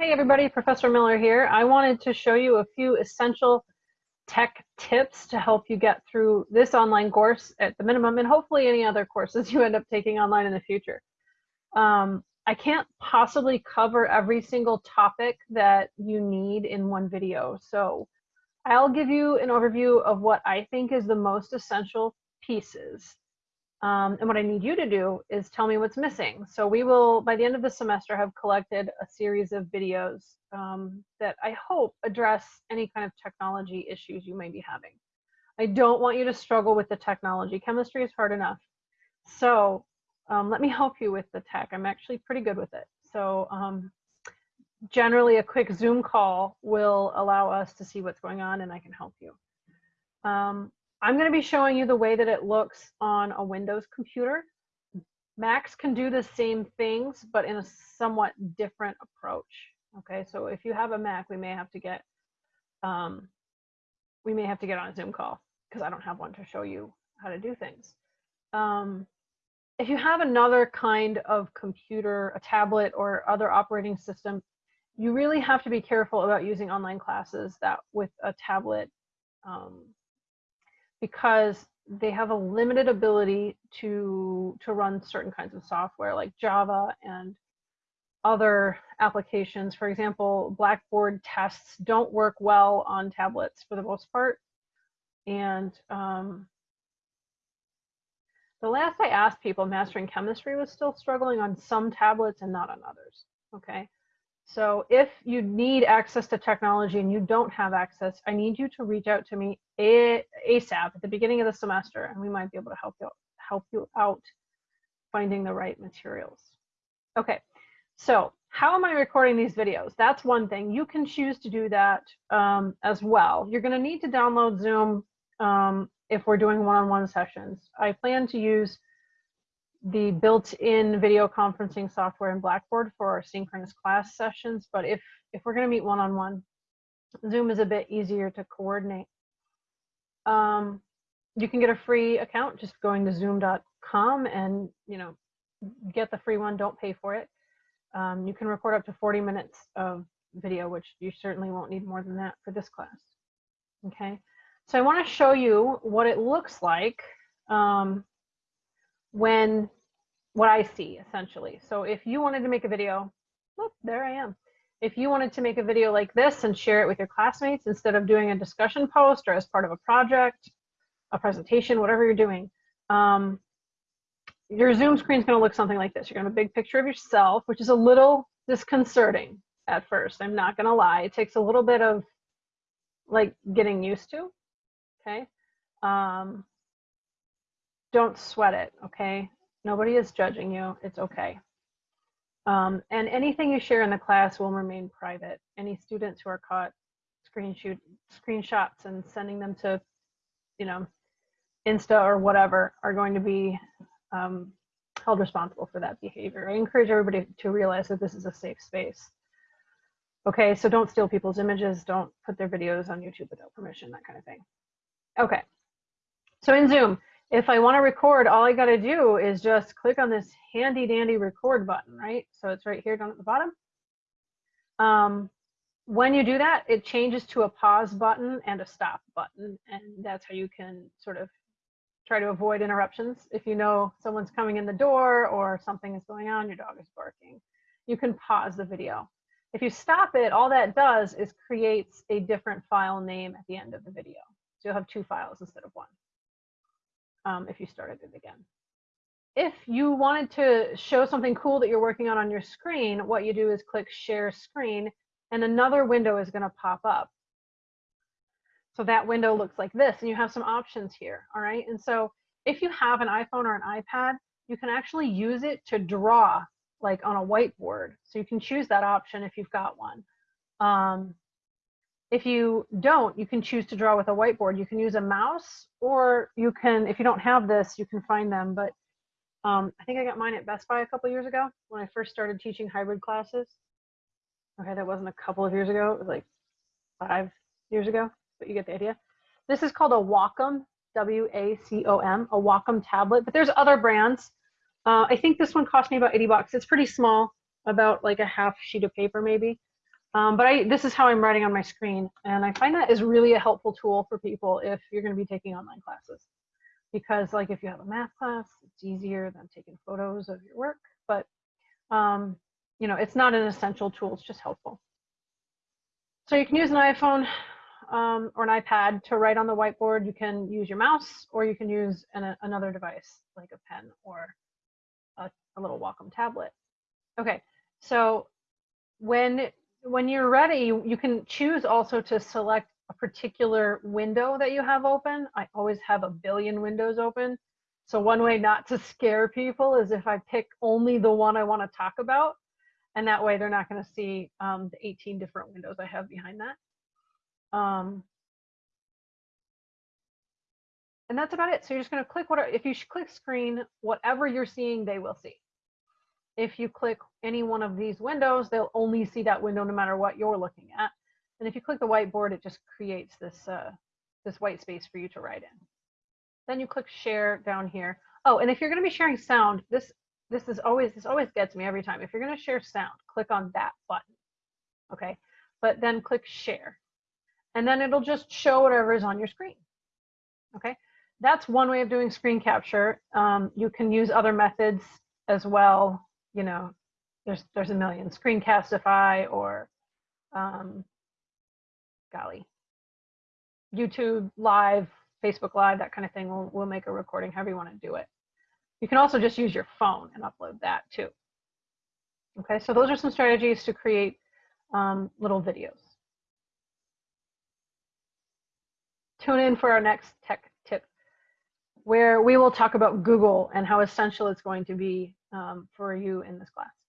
Hey everybody, Professor Miller here. I wanted to show you a few essential tech tips to help you get through this online course at the minimum and hopefully any other courses you end up taking online in the future. Um, I can't possibly cover every single topic that you need in one video. So I'll give you an overview of what I think is the most essential pieces um, and what I need you to do is tell me what's missing. So we will, by the end of the semester, have collected a series of videos um, that I hope address any kind of technology issues you may be having. I don't want you to struggle with the technology. Chemistry is hard enough. So um, let me help you with the tech. I'm actually pretty good with it. So um, generally a quick Zoom call will allow us to see what's going on and I can help you. Um, I'm going to be showing you the way that it looks on a Windows computer. Macs can do the same things, but in a somewhat different approach. Okay, so if you have a Mac, we may have to get um, we may have to get on a Zoom call because I don't have one to show you how to do things. Um, if you have another kind of computer, a tablet or other operating system, you really have to be careful about using online classes that with a tablet um, because they have a limited ability to to run certain kinds of software like Java and other applications. For example, Blackboard tests don't work well on tablets for the most part. And um, the last I asked people, mastering chemistry was still struggling on some tablets and not on others. Okay. So if you need access to technology and you don't have access, I need you to reach out to me ASAP at the beginning of the semester, and we might be able to help you help you out finding the right materials. Okay, so how am I recording these videos? That's one thing. You can choose to do that um, as well. You're going to need to download Zoom um, if we're doing one-on-one -on -one sessions. I plan to use the built-in video conferencing software in Blackboard for our synchronous class sessions. But if, if we're going to meet one-on-one, -on -one, Zoom is a bit easier to coordinate. Um, you can get a free account just going to zoom.com and, you know, get the free one, don't pay for it. Um, you can record up to 40 minutes of video, which you certainly won't need more than that for this class. Okay, so I want to show you what it looks like um, when what I see essentially. So if you wanted to make a video, look, there I am. If you wanted to make a video like this and share it with your classmates instead of doing a discussion post or as part of a project, a presentation, whatever you're doing, um, your Zoom screen is going to look something like this. You're going to have a big picture of yourself, which is a little disconcerting at first. I'm not going to lie. It takes a little bit of like getting used to. Okay. Um, don't sweat it, okay? Nobody is judging you. It's okay. Um, and anything you share in the class will remain private. Any students who are caught screenshot screenshots and sending them to, you know, Insta or whatever are going to be um, held responsible for that behavior. I encourage everybody to realize that this is a safe space. Okay, so don't steal people's images, don't put their videos on YouTube without permission, that kind of thing. Okay, so in Zoom, if I want to record, all I got to do is just click on this handy dandy record button, right? So it's right here down at the bottom. Um, when you do that, it changes to a pause button and a stop button. And that's how you can sort of try to avoid interruptions. If you know someone's coming in the door or something is going on, your dog is barking, you can pause the video. If you stop it, all that does is creates a different file name at the end of the video. So you'll have two files instead of one um, if you started it again. If you wanted to show something cool that you're working on on your screen, what you do is click share screen and another window is going to pop up. So that window looks like this and you have some options here. All right. And so if you have an iPhone or an iPad, you can actually use it to draw like on a whiteboard. So you can choose that option if you've got one. Um, if you don't, you can choose to draw with a whiteboard. You can use a mouse or you can, if you don't have this, you can find them. But um, I think I got mine at Best Buy a couple years ago when I first started teaching hybrid classes. Okay, that wasn't a couple of years ago. It was like five years ago, but you get the idea. This is called a Wacom, W-A-C-O-M, a Wacom tablet, but there's other brands. Uh, I think this one cost me about 80 bucks. It's pretty small, about like a half sheet of paper maybe. Um, but I, this is how I'm writing on my screen. And I find that is really a helpful tool for people if you're going to be taking online classes. Because like if you have a math class, it's easier than taking photos of your work. But, um, you know, it's not an essential tool. It's just helpful. So you can use an iPhone um, or an iPad to write on the whiteboard. You can use your mouse or you can use an, another device like a pen or a, a little Wacom tablet. Okay, so when when you're ready, you can choose also to select a particular window that you have open. I always have a billion windows open. So one way not to scare people is if I pick only the one I want to talk about. And that way they're not going to see um, the 18 different windows I have behind that. Um, and that's about it. So you're just going to click what, if you click screen, whatever you're seeing, they will see if you click any one of these windows, they'll only see that window no matter what you're looking at. And if you click the whiteboard, it just creates this, uh, this white space for you to write in. Then you click share down here. Oh, and if you're gonna be sharing sound, this, this is always, this always gets me every time. If you're gonna share sound, click on that button, okay? But then click share. And then it'll just show whatever is on your screen, okay? That's one way of doing screen capture. Um, you can use other methods as well you know, there's there's a million Screencastify or um, golly, YouTube Live, Facebook Live, that kind of thing. We'll we'll make a recording however you want to do it. You can also just use your phone and upload that too. Okay, so those are some strategies to create um, little videos. Tune in for our next tech tip, where we will talk about Google and how essential it's going to be Um, for you in this class.